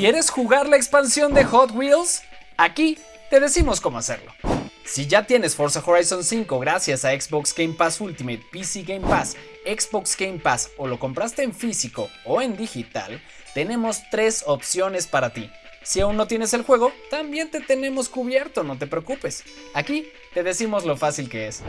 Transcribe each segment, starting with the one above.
¿Quieres jugar la expansión de Hot Wheels? Aquí te decimos cómo hacerlo. Si ya tienes Forza Horizon 5 gracias a Xbox Game Pass Ultimate, PC Game Pass, Xbox Game Pass o lo compraste en físico o en digital, tenemos tres opciones para ti. Si aún no tienes el juego, también te tenemos cubierto, no te preocupes. Aquí te decimos lo fácil que es.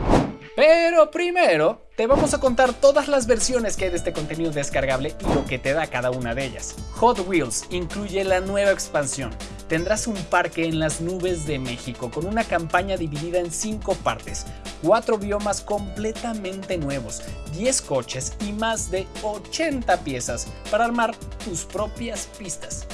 Pero primero, te vamos a contar todas las versiones que hay de este contenido descargable y lo que te da cada una de ellas. Hot Wheels incluye la nueva expansión. Tendrás un parque en las nubes de México con una campaña dividida en 5 partes, 4 biomas completamente nuevos, 10 coches y más de 80 piezas para armar tus propias pistas.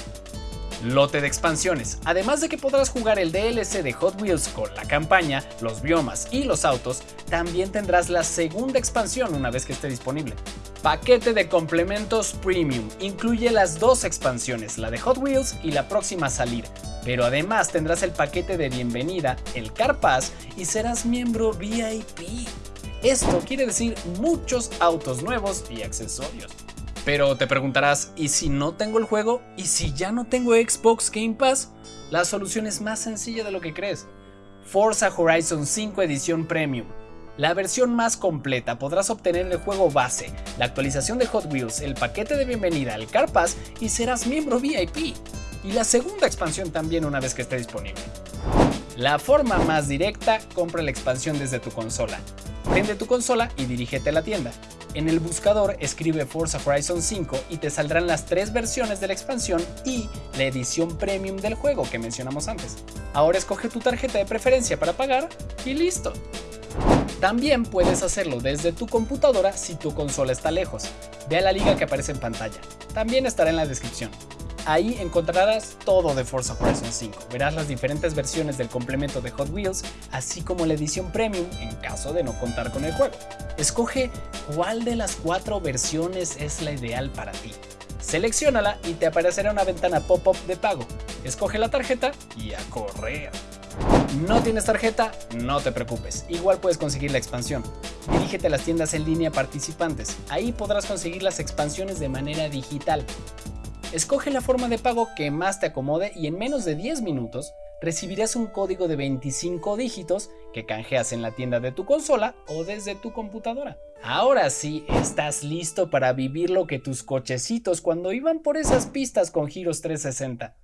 Lote de expansiones. Además de que podrás jugar el DLC de Hot Wheels con la campaña, los biomas y los autos, también tendrás la segunda expansión una vez que esté disponible. Paquete de complementos Premium. Incluye las dos expansiones, la de Hot Wheels y la próxima a salir. Pero además tendrás el paquete de bienvenida, el Car Pass y serás miembro VIP. Esto quiere decir muchos autos nuevos y accesorios. Pero te preguntarás, ¿y si no tengo el juego? ¿Y si ya no tengo Xbox Game Pass? La solución es más sencilla de lo que crees. Forza Horizon 5 Edición Premium. La versión más completa podrás obtener el juego base, la actualización de Hot Wheels, el paquete de bienvenida al Car Pass y serás miembro VIP. Y la segunda expansión también una vez que esté disponible. La forma más directa, compra la expansión desde tu consola. Prende tu consola y dirígete a la tienda. En el buscador escribe Forza Horizon 5 y te saldrán las tres versiones de la expansión y la edición premium del juego que mencionamos antes. Ahora escoge tu tarjeta de preferencia para pagar y listo. También puedes hacerlo desde tu computadora si tu consola está lejos. Ve a la liga que aparece en pantalla. También estará en la descripción. Ahí encontrarás todo de Forza Horizon 5. Verás las diferentes versiones del complemento de Hot Wheels, así como la edición premium en caso de no contar con el juego. Escoge cuál de las cuatro versiones es la ideal para ti. Selecciónala y te aparecerá una ventana pop-up de pago. Escoge la tarjeta y a correr. ¿No tienes tarjeta? No te preocupes, igual puedes conseguir la expansión. Dirígete a las tiendas en línea participantes, ahí podrás conseguir las expansiones de manera digital. Escoge la forma de pago que más te acomode y en menos de 10 minutos recibirás un código de 25 dígitos que canjeas en la tienda de tu consola o desde tu computadora. Ahora sí, estás listo para vivir lo que tus cochecitos cuando iban por esas pistas con giros 360.